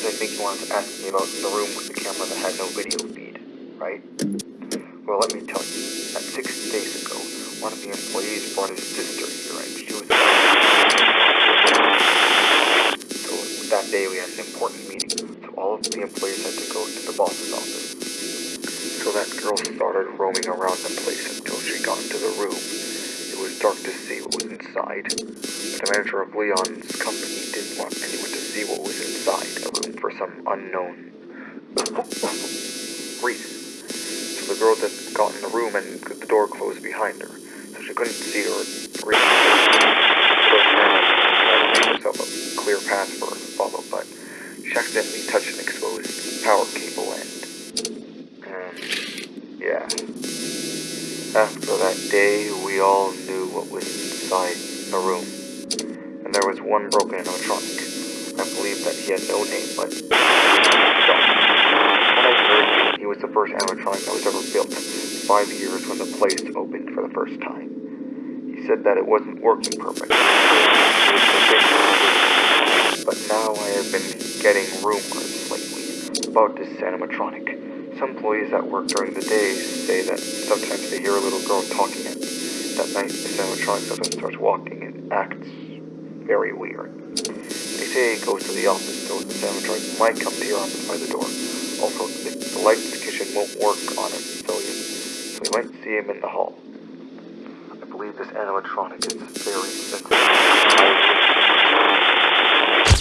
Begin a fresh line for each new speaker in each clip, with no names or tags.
Anyways, I think you wanted to ask me about the room with the camera that had no video feed, right? Well, let me tell you, that six days ago, one of the employees brought his sister here and she was... So that day we had an important meeting, so all of the employees had to go to the boss's office. So that girl started roaming around the place until she got into the room. It was dark to see what was inside, but the manager of Leon's company didn't want anyone to see what was inside the room for some unknown reason. So the girl just got in the room and the door closed behind her, so she couldn't see or read. So she made herself a clear path for her to follow, but she accidentally touched an exposed power cable and um, yeah. After that day, we all knew what was inside the room. And there was one broken animatronic. I believe that he had no name, but... He was the first animatronic that was ever built, five years when the place opened for the first time. He said that it wasn't working perfectly. But now I have been getting rumors lately about this animatronic. Some employees that work during the day say that sometimes they hear a little girl talking at that night. This animatronic sometimes starts walking and acts very weird. It goes to the office, so this animatronic might come to your office by the door. Also, the, the lights in the kitchen won't work on him, so you, so you might see him in the hall. I believe this animatronic is very sensitive.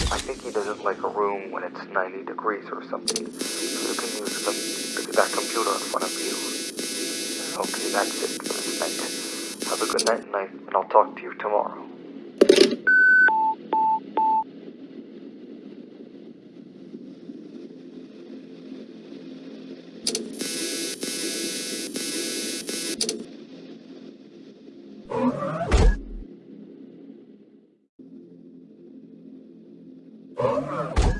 I think he doesn't like a room when it's 90 degrees or something, so you can use the, that computer in front of you. Okay, that's it for this night. Have a good night, night, and I'll talk to you tomorrow. Oh,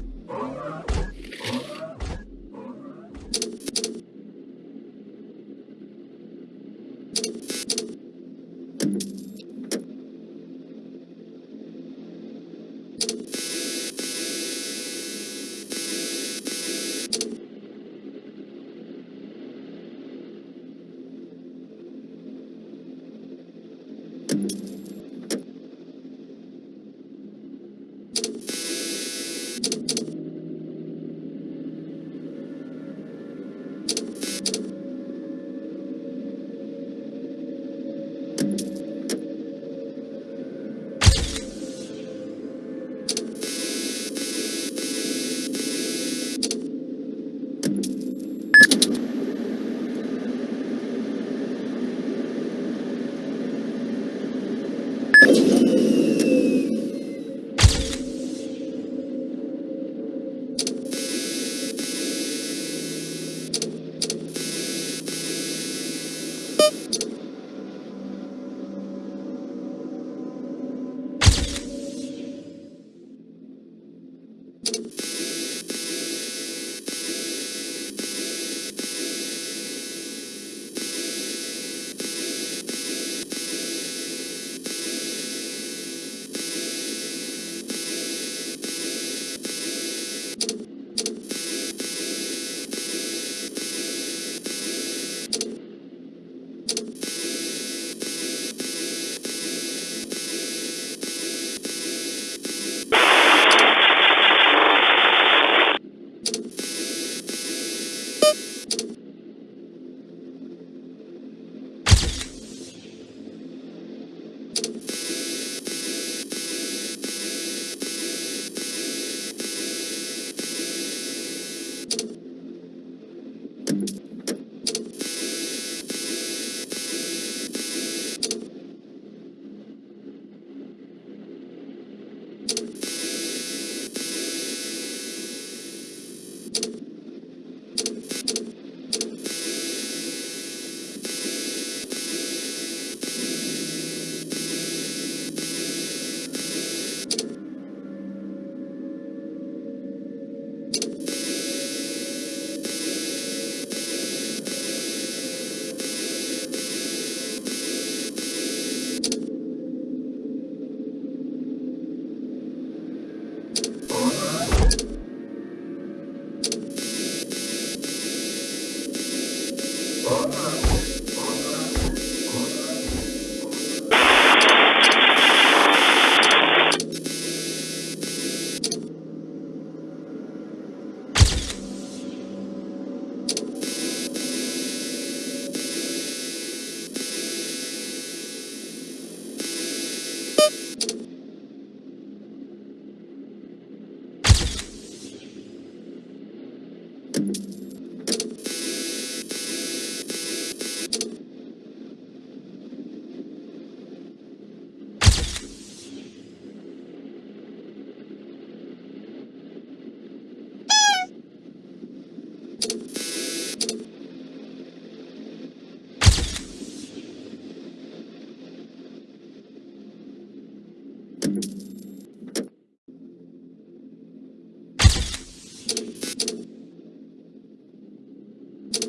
Thank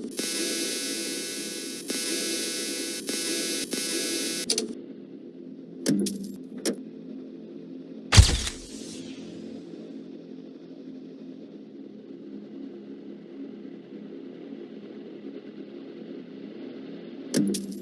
mm -hmm. you.